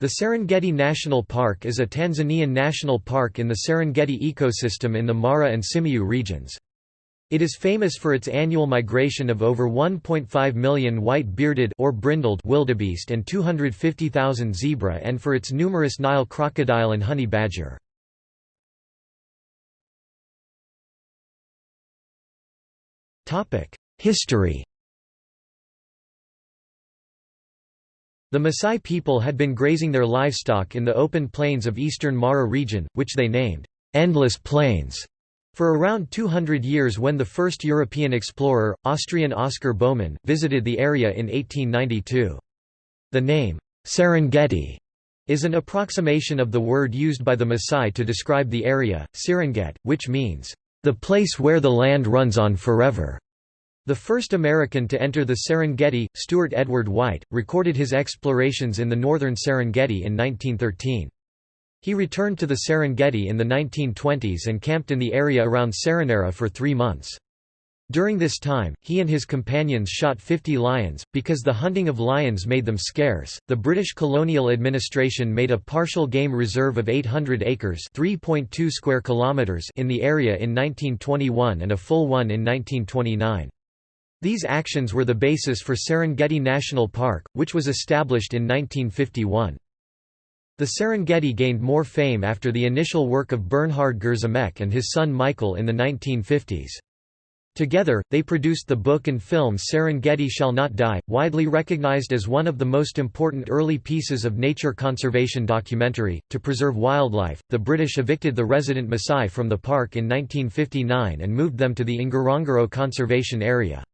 The Serengeti National Park is a Tanzanian national park in the Serengeti ecosystem in the Mara and Simiyu regions. It is famous for its annual migration of over 1.5 million white-bearded or brindled wildebeest and 250,000 zebra and for its numerous Nile crocodile and honey badger. History The Maasai people had been grazing their livestock in the open plains of eastern Mara region, which they named, "'Endless Plains' for around 200 years when the first European explorer, Austrian Oscar Baumann, visited the area in 1892. The name, Serengeti, is an approximation of the word used by the Maasai to describe the area, Siranget, which means, "'the place where the land runs on forever'. The first American to enter the Serengeti, Stewart Edward White, recorded his explorations in the northern Serengeti in 1913. He returned to the Serengeti in the 1920s and camped in the area around Seronera for three months. During this time, he and his companions shot 50 lions. Because the hunting of lions made them scarce, the British colonial administration made a partial game reserve of 800 acres (3.2 square kilometers) in the area in 1921 and a full one in 1929. These actions were the basis for Serengeti National Park, which was established in 1951. The Serengeti gained more fame after the initial work of Bernhard Grzimek and his son Michael in the 1950s. Together, they produced the book and film Serengeti Shall Not Die, widely recognized as one of the most important early pieces of nature conservation documentary. To preserve wildlife, the British evicted the resident Maasai from the park in 1959 and moved them to the Ngorongoro Conservation Area.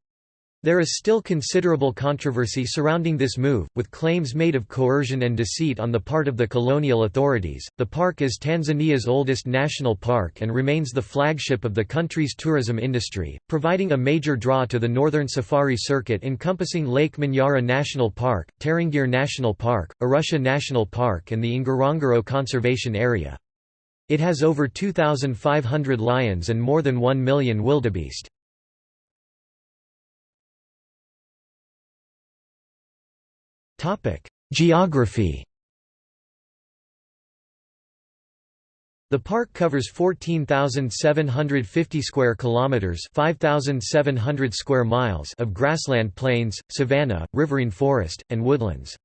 There is still considerable controversy surrounding this move, with claims made of coercion and deceit on the part of the colonial authorities. The park is Tanzania's oldest national park and remains the flagship of the country's tourism industry, providing a major draw to the northern safari circuit encompassing Lake Manyara National Park, Tarangire National Park, Arusha National Park, and the Ngorongoro Conservation Area. It has over 2,500 lions and more than 1 million wildebeest. Geography The park covers 14,750 square kilometers, 5,700 square miles of grassland plains, savanna, riverine forest, and woodlands.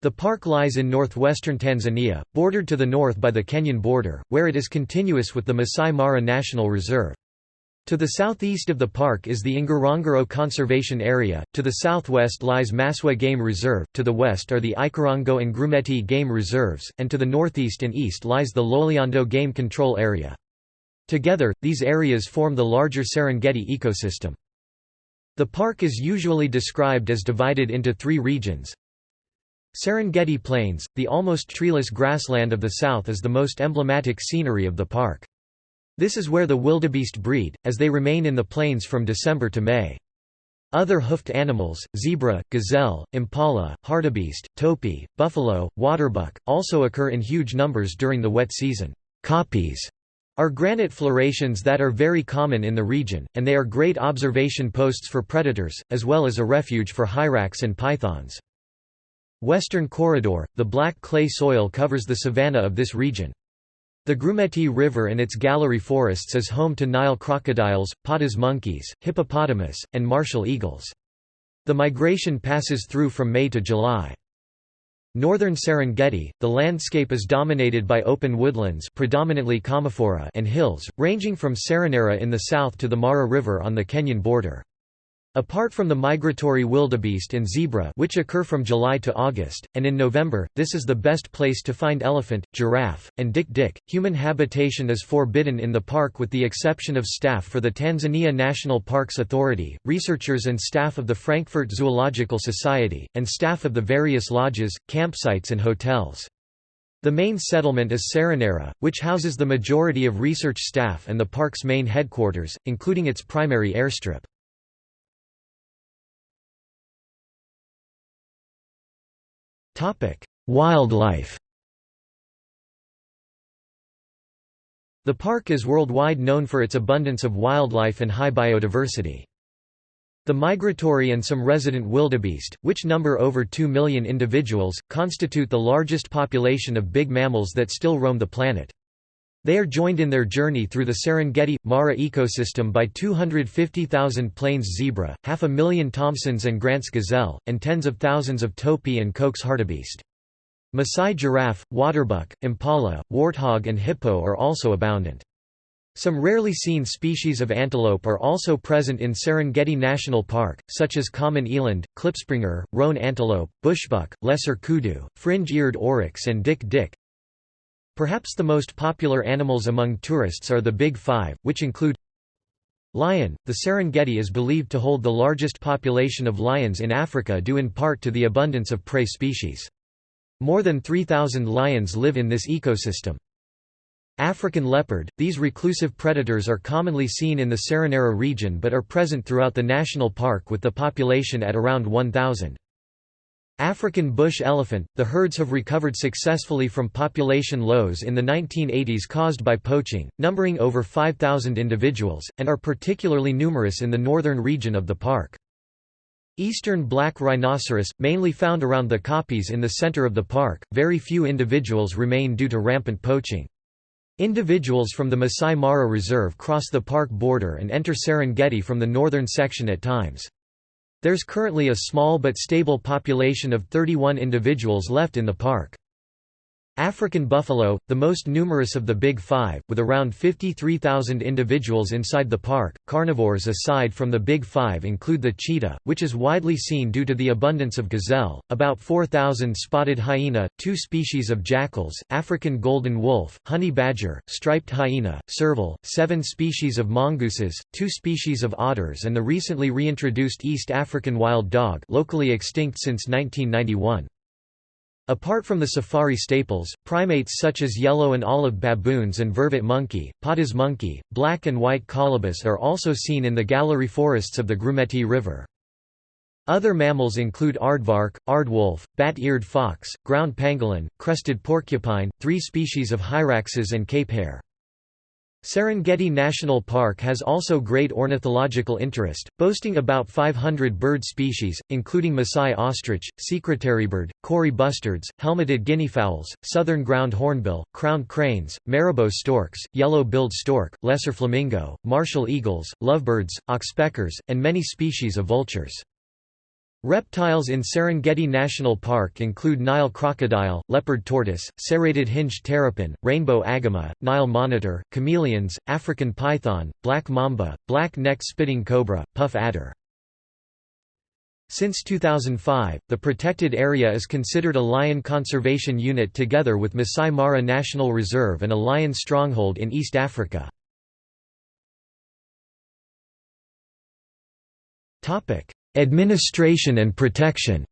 The park lies in northwestern Tanzania, bordered to the north by the Kenyan border, where it is continuous with the Masai Mara National Reserve. To the southeast of the park is the Ngorongoro Conservation Area, to the southwest lies Maswa Game Reserve, to the west are the Ikorongo and Grumeti Game Reserves, and to the northeast and east lies the Loliondo Game Control Area. Together, these areas form the larger Serengeti ecosystem. The park is usually described as divided into three regions. Serengeti Plains, the almost treeless grassland of the south is the most emblematic scenery of the park. This is where the wildebeest breed, as they remain in the plains from December to May. Other hoofed animals, zebra, gazelle, impala, hartebeest, topi, buffalo, waterbuck, also occur in huge numbers during the wet season. Kopjes are granite florations that are very common in the region, and they are great observation posts for predators, as well as a refuge for hyrax and pythons. Western Corridor, the black clay soil covers the savanna of this region. The Grumeti River and its gallery forests is home to Nile crocodiles, Patas monkeys, hippopotamus, and martial eagles. The migration passes through from May to July. Northern Serengeti, the landscape is dominated by open woodlands predominantly and hills, ranging from Seronera in the south to the Mara River on the Kenyan border. Apart from the migratory wildebeest and zebra which occur from July to August, and in November, this is the best place to find elephant, giraffe, and dik-dik. Human habitation is forbidden in the park with the exception of staff for the Tanzania National Parks Authority, researchers and staff of the Frankfurt Zoological Society, and staff of the various lodges, campsites and hotels. The main settlement is Seronera, which houses the majority of research staff and the park's main headquarters, including its primary airstrip. Topic: Wildlife. The park is worldwide known for its abundance of wildlife and high biodiversity. The migratory and some resident wildebeest, which number over 2 million individuals, constitute the largest population of big mammals that still roam the planet. They are joined in their journey through the Serengeti-Mara ecosystem by 250,000 plains zebra, half a million Thomson's and Grant's gazelle, and tens of thousands of topi and Coke's hartebeest. Maasai giraffe, waterbuck, impala, warthog and hippo are also abundant. Some rarely seen species of antelope are also present in Serengeti National Park, such as common eland, klipspringer, roan antelope, bushbuck, lesser kudu, fringe-eared oryx and dik-dik. Perhaps the most popular animals among tourists are the Big Five, which include Lion. The Serengeti is believed to hold the largest population of lions in Africa due in part to the abundance of prey species. More than 3,000 lions live in this ecosystem. African leopard – These reclusive predators are commonly seen in the Seronera region but are present throughout the national park with the population at around 1,000. African bush elephant – The herds have recovered successfully from population lows in the 1980s caused by poaching, numbering over 5,000 individuals, and are particularly numerous in the northern region of the park. Eastern black rhinoceros, mainly found around the kopjes in the center of the park, very few individuals remain due to rampant poaching. Individuals from the Masai Mara Reserve cross the park border and enter Serengeti from the northern section at times. There's currently a small but stable population of 31 individuals left in the park. African buffalo, the most numerous of the Big Five, with around 53,000 individuals inside the park. Carnivores aside from the Big Five include the cheetah, which is widely seen due to the abundance of gazelle, about 4,000 spotted hyena, two species of jackals, African golden wolf, honey badger, striped hyena, serval, seven species of mongooses, two species of otters and the recently reintroduced East African wild dog locally extinct since 1991. Apart from the safari staples, primates such as yellow and olive baboons and vervet monkey, patas monkey, black and white colobus are also seen in the gallery forests of the Grumeti River. Other mammals include aardvark, aardwolf, bat-eared fox, ground pangolin, crested porcupine, three species of hyraxes and cape hare. Serengeti National Park has also great ornithological interest, boasting about 500 bird species, including Masai ostrich, secretarybird, Kori bustards, helmeted guineafowls, southern ground hornbill, crowned cranes, marabou storks, yellow-billed stork, lesser flamingo, martial eagles, lovebirds, oxpeckers, and many species of vultures. Reptiles in Serengeti National Park include Nile crocodile, leopard tortoise, serrated hinged terrapin, rainbow agama, Nile monitor, chameleons, African python, black mamba, black neck spitting cobra, puff adder. Since 2005, the protected area is considered a lion conservation unit together with Masai Mara National Reserve and a lion stronghold in East Africa. Administration and protection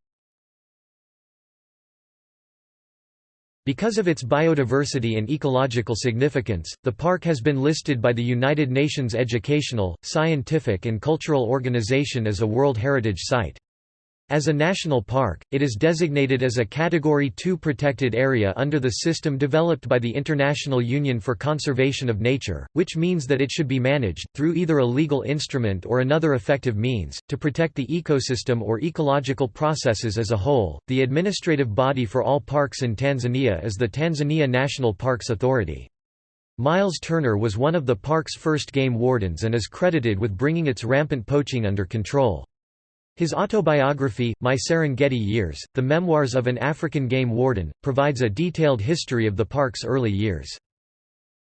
Because of its biodiversity and ecological significance, the park has been listed by the United Nations Educational, Scientific and Cultural Organization as a World Heritage Site. As a national park, it is designated as a Category 2 protected area under the system developed by the International Union for Conservation of Nature, which means that it should be managed, through either a legal instrument or another effective means, to protect the ecosystem or ecological processes as a whole. The administrative body for all parks in Tanzania is the Tanzania National Parks Authority. Miles Turner was one of the park's first game wardens and is credited with bringing its rampant poaching under control. His autobiography, My Serengeti Years, The Memoirs of an African Game Warden, provides a detailed history of the park's early years.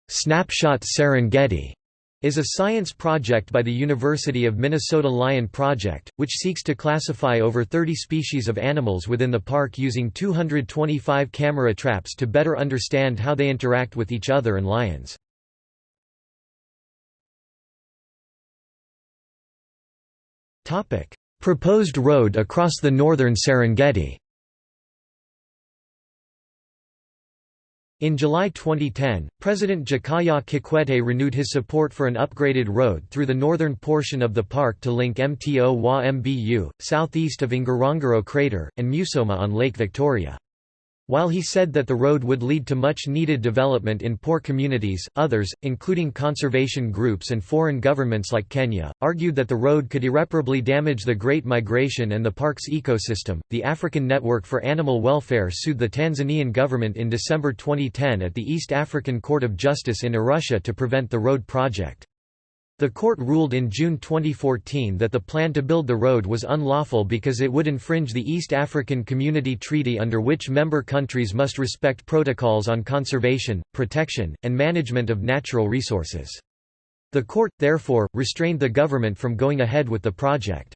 Snapshot Serengeti is a science project by the University of Minnesota Lion Project, which seeks to classify over 30 species of animals within the park using 225 camera traps to better understand how they interact with each other and lions. Topic: Proposed road across the northern Serengeti In July 2010, President Jakaya Kikwete renewed his support for an upgraded road through the northern portion of the park to link Mto wa Mbu, southeast of Ngorongoro Crater, and Musoma on Lake Victoria. While he said that the road would lead to much needed development in poor communities, others, including conservation groups and foreign governments like Kenya, argued that the road could irreparably damage the Great Migration and the park's ecosystem. The African Network for Animal Welfare sued the Tanzanian government in December 2010 at the East African Court of Justice in Arusha to prevent the road project. The court ruled in June 2014 that the plan to build the road was unlawful because it would infringe the East African Community Treaty under which member countries must respect protocols on conservation, protection, and management of natural resources. The court, therefore, restrained the government from going ahead with the project.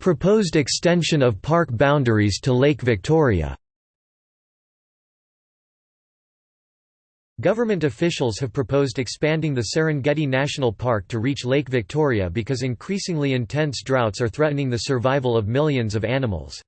Proposed extension of park boundaries to Lake Victoria Government officials have proposed expanding the Serengeti National Park to reach Lake Victoria because increasingly intense droughts are threatening the survival of millions of animals.